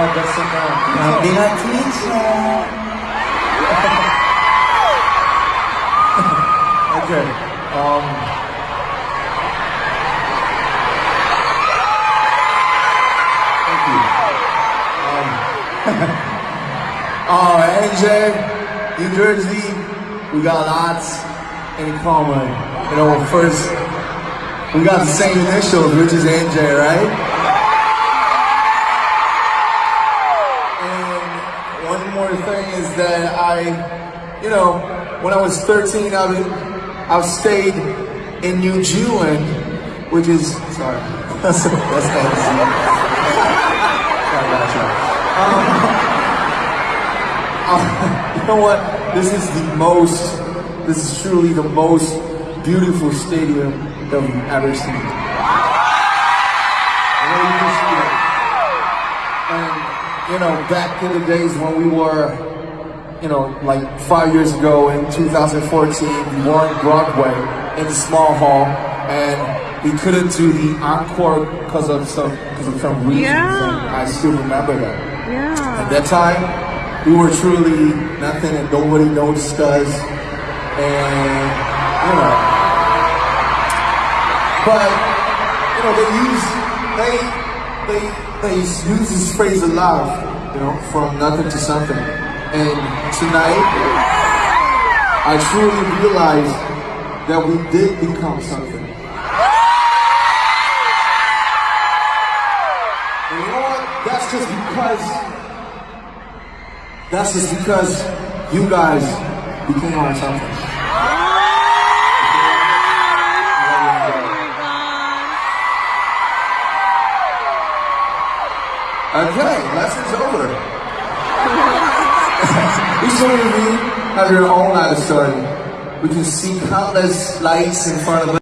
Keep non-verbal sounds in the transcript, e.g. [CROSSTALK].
Anderson. Kamila Tito. okay. Um, thank you. Um, [LAUGHS] oh, NJ, New Jersey, we got lots in common. You know, first, we got the same initials, which is NJ, right? One more thing is that I, you know, when I was 13, I was, I've stayed in New Zealand, which is sorry, [LAUGHS] that's that's you. Um, [LAUGHS] you know what? This is the most. This is truly the most beautiful stadium that we've ever seen. You know, back in the days when we were, you know, like five years ago in 2014, we were on Broadway in the small hall, and we couldn't do the encore because of some because of some reasons. Yeah. And I still remember that. Yeah. At that time, we were truly nothing and nobody noticed us, and you know. But you know, they use they they they use this phrase a lot, you know, from nothing to something. And tonight, I truly realized that we did become something. And you know what? That's just because that's just because you guys became on something. Okay, lesson's over. [LAUGHS] Each one of you have your own life story. We can see countless lights in front of us.